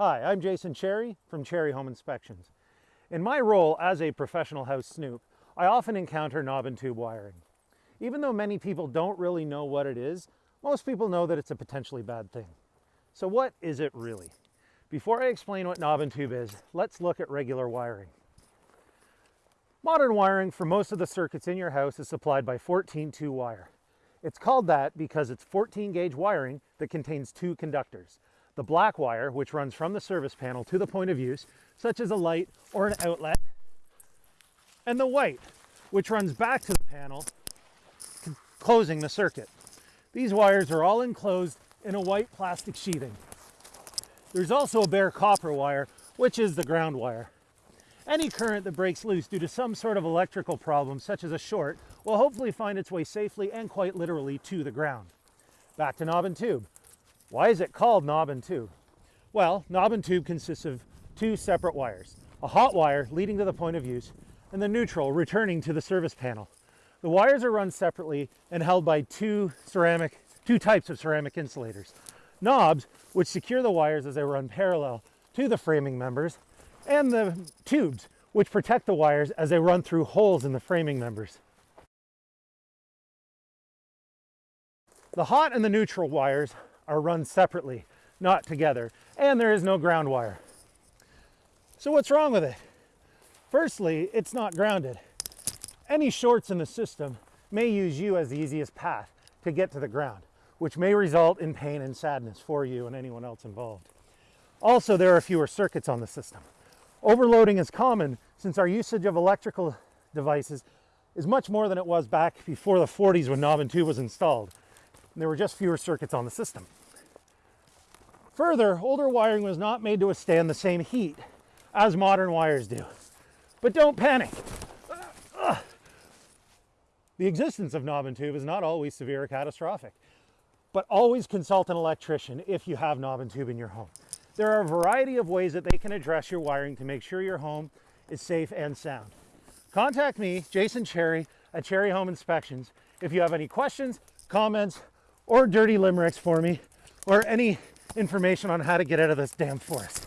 Hi, I'm Jason Cherry from Cherry Home Inspections. In my role as a professional house snoop, I often encounter knob and tube wiring. Even though many people don't really know what it is, most people know that it's a potentially bad thing. So what is it really? Before I explain what knob and tube is, let's look at regular wiring. Modern wiring for most of the circuits in your house is supplied by 14-2 wire. It's called that because it's 14 gauge wiring that contains two conductors, the black wire, which runs from the service panel to the point of use, such as a light or an outlet, and the white, which runs back to the panel, closing the circuit. These wires are all enclosed in a white plastic sheathing. There's also a bare copper wire, which is the ground wire. Any current that breaks loose due to some sort of electrical problem, such as a short, will hopefully find its way safely and quite literally to the ground. Back to knob and tube. Why is it called knob and tube? Well, knob and tube consists of two separate wires, a hot wire leading to the point of use and the neutral returning to the service panel. The wires are run separately and held by two ceramic, two types of ceramic insulators. Knobs, which secure the wires as they run parallel to the framing members, and the tubes, which protect the wires as they run through holes in the framing members. The hot and the neutral wires are run separately, not together, and there is no ground wire. So what's wrong with it? Firstly, it's not grounded. Any shorts in the system may use you as the easiest path to get to the ground, which may result in pain and sadness for you and anyone else involved. Also, there are fewer circuits on the system. Overloading is common since our usage of electrical devices is much more than it was back before the 40s when knob and tube was installed. And there were just fewer circuits on the system. Further, older wiring was not made to withstand the same heat as modern wires do. But don't panic. The existence of knob and tube is not always severe or catastrophic, but always consult an electrician if you have knob and tube in your home. There are a variety of ways that they can address your wiring to make sure your home is safe and sound. Contact me, Jason Cherry, at Cherry Home Inspections if you have any questions, comments, or dirty limericks for me, or any information on how to get out of this damn forest.